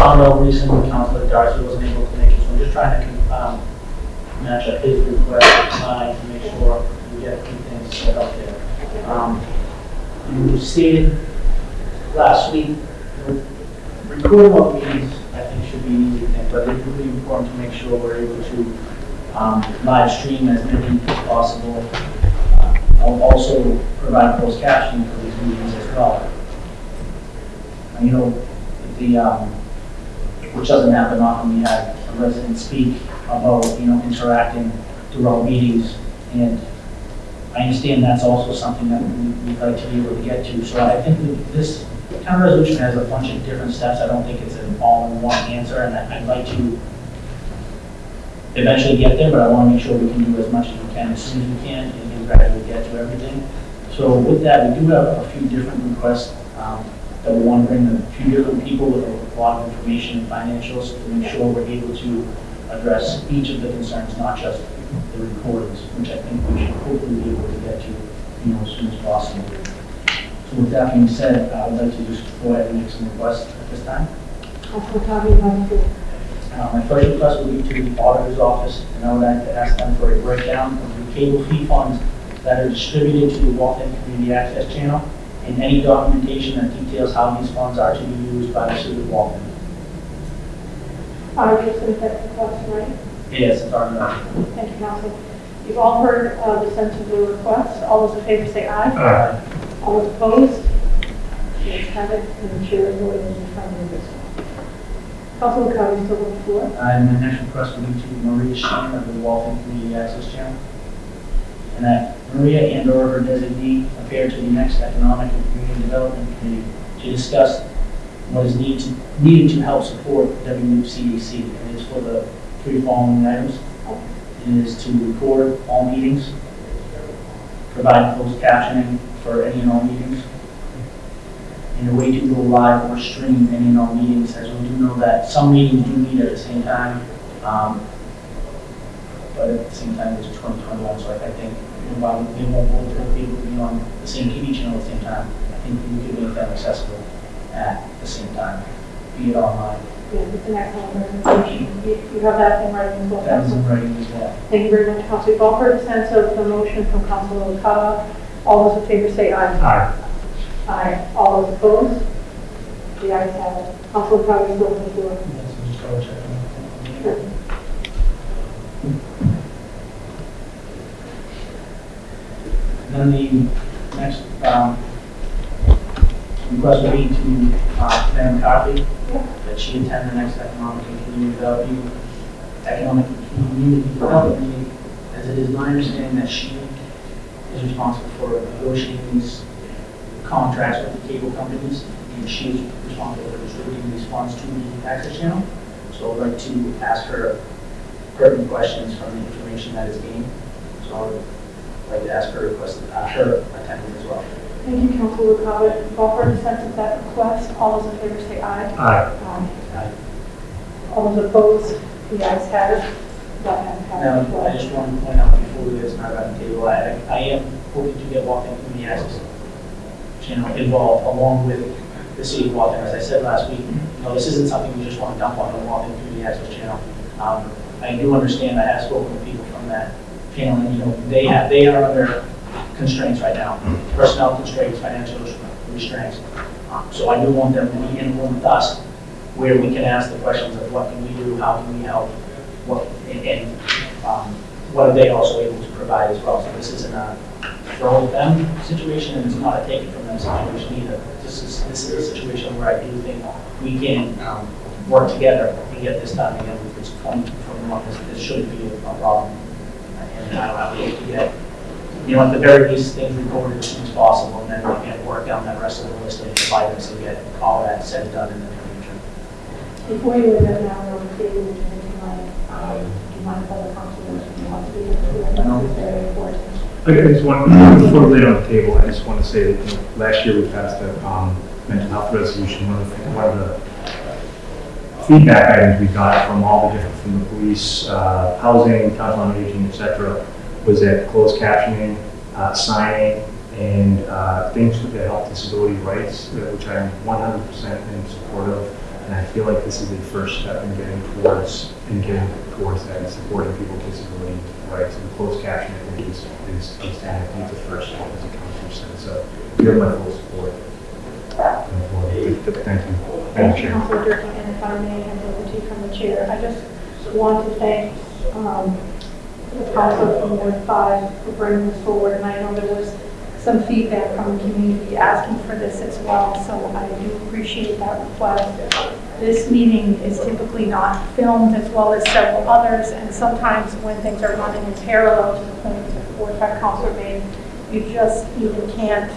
out recently, Councilor Darcy wasn't able to make it, so I'm just trying to, um, match up his request with mine to make sure we get a few things set up there. Um, you stated last week, recording of meetings, I think should be an easy thing, but it's really important to make sure we're able to, um, live stream as many as possible. Uh, I'll also provide closed captioning for these meetings as well. And, you know, the, um, which doesn't happen often, we have a resident speak about, you know, interacting throughout meetings. And I understand that's also something that we- we'd like to be able to get to. So I think this town resolution has a bunch of different steps. I don't think it's an all-in-one answer, and I'd like to eventually get there, but I want to make sure we can do as much as we can as soon as we can and gradually get to everything. So with that, we do have a few different requests um, that we want to bring a few different people with a lot of information and financials to make sure we're able to address each of the concerns, not just the recordings, which I think we should hopefully be able to get to, you know, as soon as possible. So with that being said, I would like to just go ahead and make some requests at this time. Councilor Carver, you have the floor. Uh, My first request would be to the auditor's office, and I would like to ask them for a breakdown of the cable fee funds that are distributed to the Waltham Community Access Channel, and any documentation that details how these funds are to be used by the city of Waltham. Uh, just in fact, the question, right? Yes, it's our, uh, Thank you, council. You've all heard uh, the sense of the request. All those in favor say aye. Aye. All those opposed? The ayes have it, and the chair is voting in the affirmative of this one. Councilor Carver, still have the floor. And my next request would be to Maria Sheehan of the Waltham Community Access Channel. And that Maria and or her designee appear to the next Economic and Community Development Committee to discuss what is needed to, needed to help support. And it is for the three following items. It is to record all meetings, provide closed captioning for any and all meetings, and a way to go live or stream any and all meetings, as we do know that some meetings do meet at the same time. um, But at the same time, it's 2021, so I think, you know, while they won't both be able to be on the same TV channel at the same time, I think we could make them accessible at the same time, be it online. Yeah, it's an excellent recommendation. You you have that in writing as well, That is in writing as well. Thank you very much, council. You've all heard the sense of the motion from Councilor Carver. All those in favor say aye. Aye. Aye. All those opposed? The ayes have it. Councilor Carver, you still have the floor. Yes, I'm just double checking. Sure. Then the next um, request would be to uh, Madam McCarthy, that she attend the next Economic and Community Development, Economic and Community Development meeting, as it is my understanding that she is responsible for negotiating these contracts with the cable companies, and she is responsible for distributing these funds to the access channel. So I'd like to ask her pertinent questions from the information that is gained. So I would like to ask her request, uh, her attendance as well. Thank you, Councilor Carver. You've the sense of that request. All those in favor say aye. Aye. Aye. All those opposed? The ayes have it. That has Now. I just want to point out before we get this matter on the table, I, I am hoping to get Waltham the Access Channel involved along with the city of Waltham. As I said last week, you know, this isn't something we just want to dump on the Waltham the Access Channel. Um, I do understand, I have spoken with people from that you know, they have, they are under constraints right now, personnel constraints, financial restraints. Um, So I do want them to be in room with us, where we can ask the questions of what can we do, how can we help, what, and, and, um, what are they also able to provide as well? So this isn't a throw at them situation, and it's not a take it from them situation either. This is, this is a situation where I do think we can, um, work together and get this done again, twenty, twenty-one, this, this shouldn't be a problem. And I, I would hope to get, you know, at the very least, things recorded as soon as possible, and then we can work down that rest of the list of items and get all that said and done in the future. Before you leave that now, on the table, would you make mind, um, do you mind if other councilors, if you want to be here, No. it's important. I just want, before we lay it on the table, I just want to say that, you know, last year we passed a, um, mental health resolution, one of the, one of the feedback items we got from all the different, from the police, uh, housing, council on aging, et cetera, was that closed captioning, uh, signing, and, uh, things with the health disability rights, uh, which I'm one hundred percent in support of. And I feel like this is a first step in getting towards, in getting towards that and supporting people with disability rights. And closed captioning is, is, is, I think it's a first step as a percent. So you have my full support. Going forward. Thank you. Madam Thank you, Chair. Councilor Durkin, and if I may, hand over to you from the chair. I just want to thank um, the council from Ward 5 for bringing this forward, and I know there was some feedback from the community asking for this as well, so I do appreciate that request. This meeting is typically not filmed as well as several others, and sometimes when things are running in parallel to the point that Ward 5 councilor made, you just even can't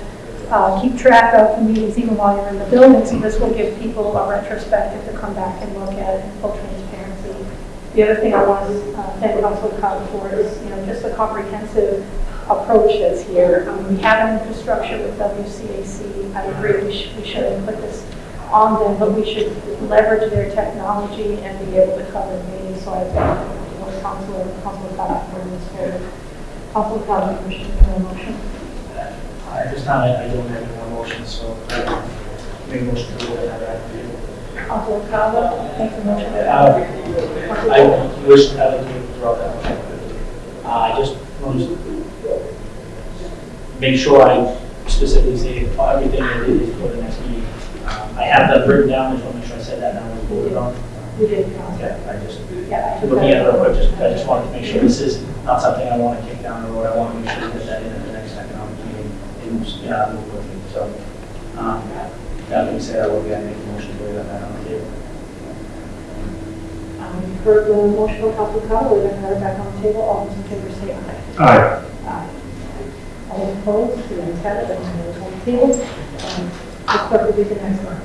uh, keep track of the meetings even while you're in the building, so this will give people a retrospective to come back and look at it in full transparency. The other thing I want to uh, thank Council Cobb for is, you know, just the comprehensive approach that's here. Um, We have an infrastructure with WCAC, I agree, we should, we shouldn't put this on them, but we should leverage their technology and be able to cover meetings, so I thank both Council and Council Cobb for this forward. Council Cobb, motion? Time, I I don't have any more motions, so I make a motion to go ahead and have Council Cobb, make the motion. that. Uh, I wish, I would withdraw that motion. Uh, I just want to make sure I specifically say everything that it is for the next meeting. Um, I have that written down, I just want to make sure I said that down when we voted on. You did. Okay, I just, Yeah, I looking at it real quick, just, I just wanted to make sure this is not something I want to kick down the road. I want to make sure we get that in at the next economic meeting and, yeah, move quickly. So, um, that being said, I will again make a motion to lay that matter on the table. Um, You've heard the motion of Council Cobb, we're going to have it back on the table, all those in favor say aye. Aye. Aye. All opposed, the ayes have it, that's on the table. Um, The clerk will be the next one.